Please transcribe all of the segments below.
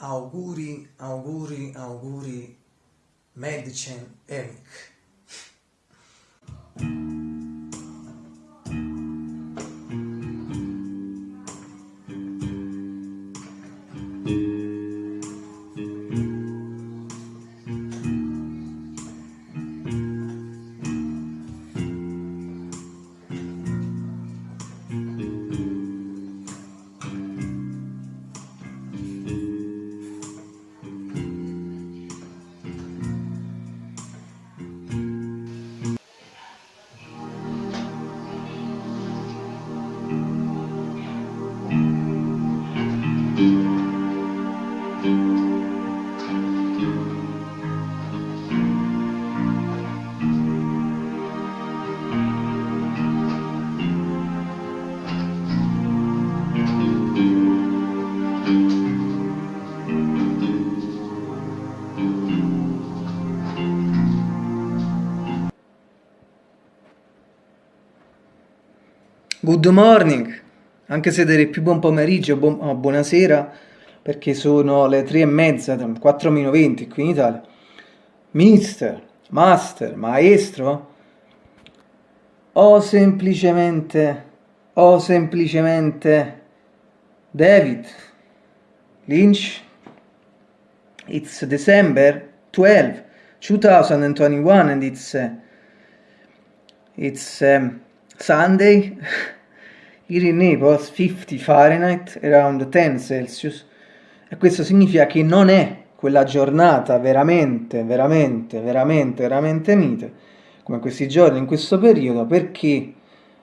Auguri, auguri, auguri, Medicine Eric. Good morning, anche se direi più buon pomeriggio buon, oh, buonasera perché sono le 3 e mezza, 4 meno 20 qui in Italia. Mister, master, maestro o semplicemente, o semplicemente David Lynch. It's December 12, 2021 and it's, uh, it's um, Sunday here in Naples 50 Fahrenheit around 10 Celsius. E questo significa che non è quella giornata veramente veramente veramente veramente mite come questi giorni in questo periodo perché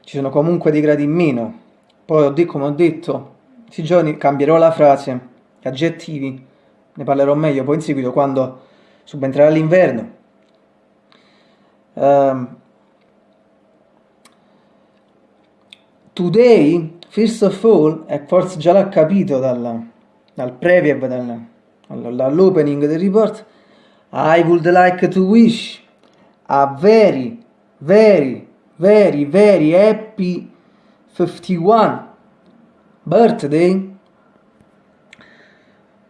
ci sono comunque dei gradi in meno. Poi come ho detto questi giorni cambierò la frase gli aggettivi ne parlerò meglio poi in seguito quando subentrerà l'inverno. Um, Today, first of all, e forse già l'ha capito dal, dal preview, dal, dall'opening del report, I would like to wish a very, very, very, very happy 51 birthday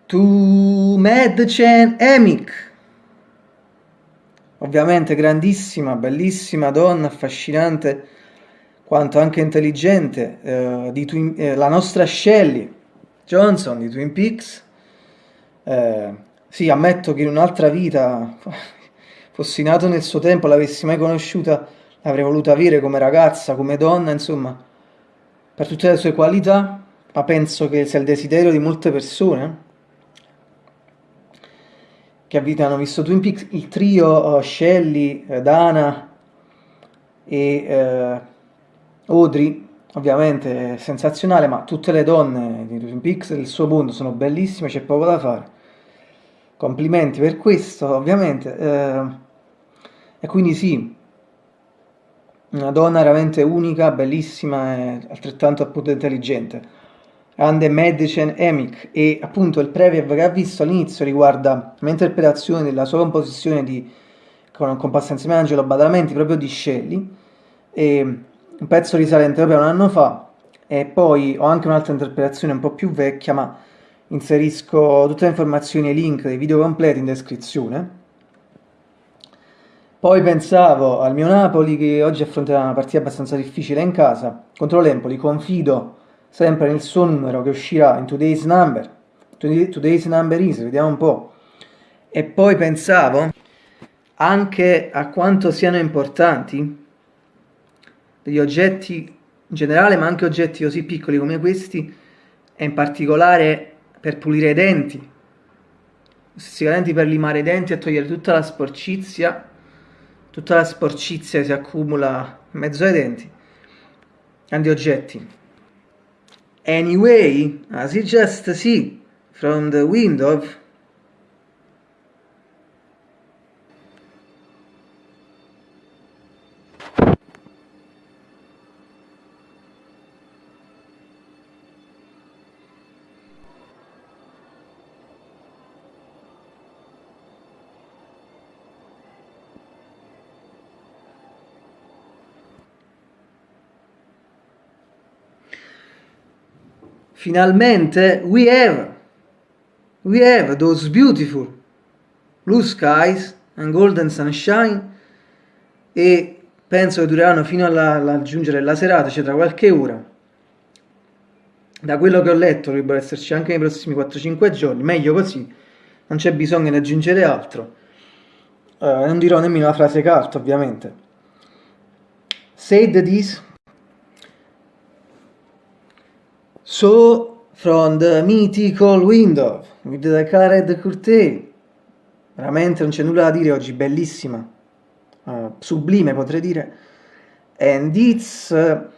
to Mad Chen Emic. Ovviamente grandissima, bellissima donna, affascinante quanto anche intelligente eh, Twin, eh, la nostra Shelley Johnson di Twin Peaks. Eh, sì, ammetto che in un'altra vita, fossi nato nel suo tempo, l'avessi mai conosciuta, l'avrei voluta avere come ragazza, come donna, insomma, per tutte le sue qualità, ma penso che sia il desiderio di molte persone che hanno visto Twin Peaks, il trio uh, Shelley, uh, Dana e uh, Audrey ovviamente sensazionale, ma tutte le donne di Twin Peaks del suo mondo sono bellissime, c'è poco da fare. Complimenti per questo, ovviamente. Eh, e quindi sì, una donna veramente unica, bellissima e altrettanto appunto intelligente. Grande Medicine Emic e appunto il preview che ha visto all'inizio riguarda l'interpretazione della sua composizione di, con, con Passa insieme a Angelo Badalamenti proprio di Shelley e un pezzo risalente proprio a un anno fa e poi ho anche un'altra interpretazione un po' più vecchia ma inserisco tutte le informazioni e i link dei video completi in descrizione. Poi pensavo al mio Napoli che oggi affronterà una partita abbastanza difficile in casa. Contro l'Empoli, confido sempre nel suo numero che uscirà in today's number. Today's number is, vediamo un po' e poi pensavo anche a quanto siano importanti degli oggetti in generale, ma anche oggetti così piccoli come questi, e in particolare per pulire i denti, sicuramente per limare i denti e togliere tutta la sporcizia, tutta la sporcizia si accumula in mezzo ai denti, grandi oggetti. Anyway, as you just see from the window, Finalmente we have we have those beautiful blue skies and golden sunshine e penso che dureranno fino alla, giungere la serata, cioè tra qualche ora. Da quello che ho letto dovrebbero esserci anche nei prossimi 4-5 giorni, meglio così, non c'è bisogno di aggiungere altro. Uh, non dirò nemmeno la frase carta, ovviamente. Said this. So from the mythical window with the colored curtain. Veramente non c'è nulla da dire oggi, bellissima. Uh, sublime potrei dire. And it's uh,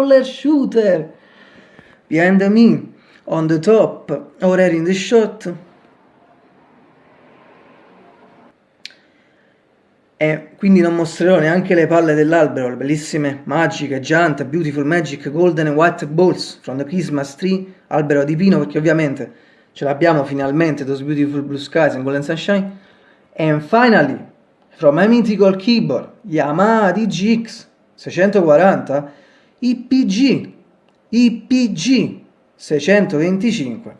roller shooter. Behind me on the top already in the shot. E quindi non mostrerò neanche le palle dell'albero, le bellissime, magiche, giant, beautiful magic, golden and white balls from the Christmas tree, albero di pino, perché ovviamente ce l'abbiamo finalmente, those beautiful blue skies and golden sunshine, and finally, from my mythical keyboard, Yamaha DGX 640, IPG, IPG 625.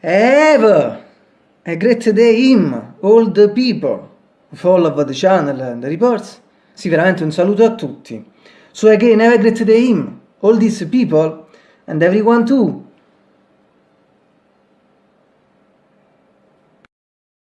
Have a great day him, all the people follow the channel and the reports. Sì, veramente un saluto a tutti. So again, have a great day him, all these people and everyone too